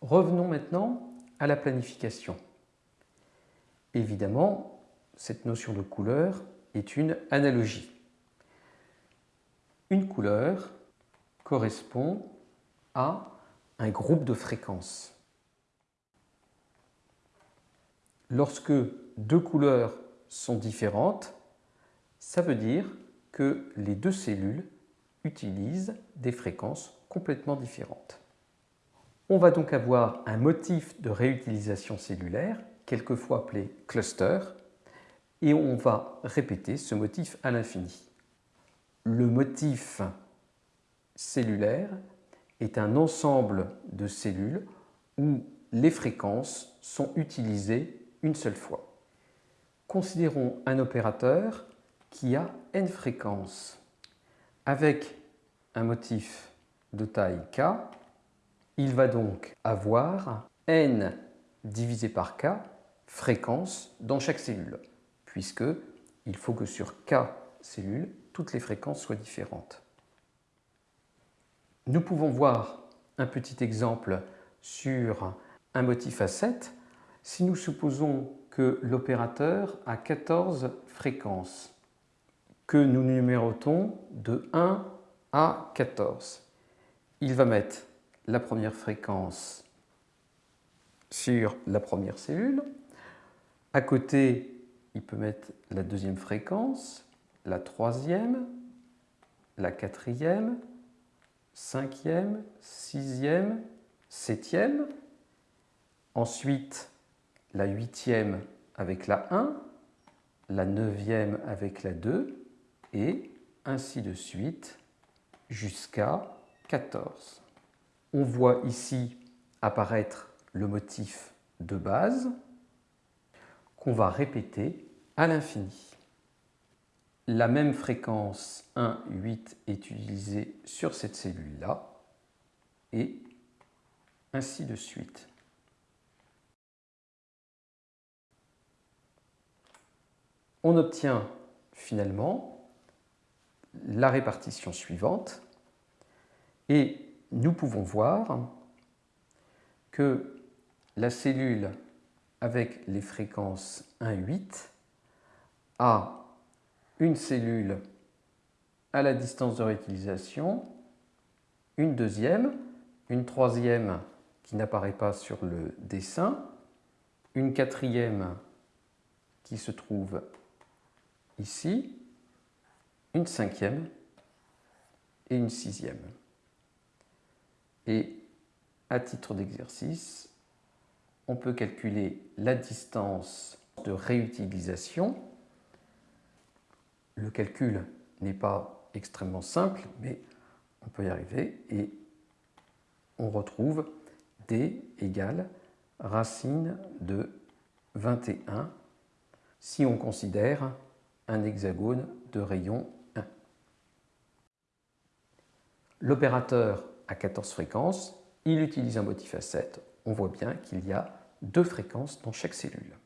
Revenons maintenant à la planification. Évidemment, cette notion de couleur est une analogie. Une couleur correspond à un groupe de fréquences. Lorsque deux couleurs sont différentes, ça veut dire que les deux cellules utilisent des fréquences complètement différentes. On va donc avoir un motif de réutilisation cellulaire, quelquefois appelé cluster, et on va répéter ce motif à l'infini. Le motif cellulaire est un ensemble de cellules où les fréquences sont utilisées une seule fois. Considérons un opérateur qui a n fréquences. Avec un motif de taille k, il va donc avoir n divisé par k fréquences dans chaque cellule, puisque il faut que sur k cellules, toutes les fréquences soient différentes. Nous pouvons voir un petit exemple sur un motif à 7 si nous supposons que l'opérateur a 14 fréquences que nous numérotons de 1 à 14. Il va mettre la première fréquence sur la première cellule. À côté, il peut mettre la deuxième fréquence, la troisième, la quatrième, cinquième, sixième, septième. Ensuite, la huitième avec la 1, la neuvième avec la 2, et ainsi de suite jusqu'à 14. On voit ici apparaître le motif de base qu'on va répéter à l'infini. La même fréquence 1, 8 est utilisée sur cette cellule-là et ainsi de suite. On obtient finalement la répartition suivante et nous pouvons voir que la cellule avec les fréquences 1, 8 a une cellule à la distance de réutilisation, une deuxième, une troisième qui n'apparaît pas sur le dessin, une quatrième qui se trouve ici, une cinquième et une sixième. Et à titre d'exercice, on peut calculer la distance de réutilisation. Le calcul n'est pas extrêmement simple, mais on peut y arriver et on retrouve d égale racine de 21 si on considère un hexagone de rayon 1. L'opérateur a 14 fréquences, il utilise un motif à 7. On voit bien qu'il y a deux fréquences dans chaque cellule.